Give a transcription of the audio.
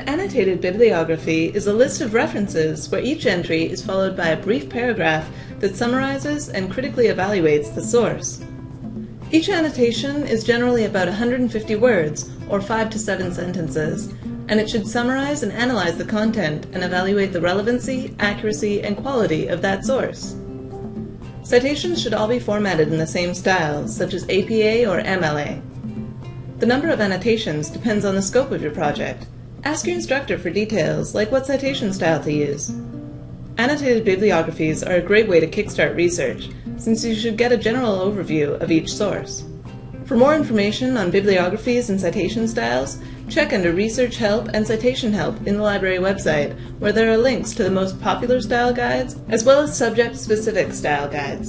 annotated bibliography is a list of references where each entry is followed by a brief paragraph that summarizes and critically evaluates the source. Each annotation is generally about 150 words, or 5 to 7 sentences, and it should summarize and analyze the content and evaluate the relevancy, accuracy, and quality of that source. Citations should all be formatted in the same style, such as APA or MLA. The number of annotations depends on the scope of your project. Ask your instructor for details, like what citation style to use. Annotated bibliographies are a great way to kickstart research, since you should get a general overview of each source. For more information on bibliographies and citation styles, check under Research Help and Citation Help in the library website, where there are links to the most popular style guides, as well as subject-specific style guides.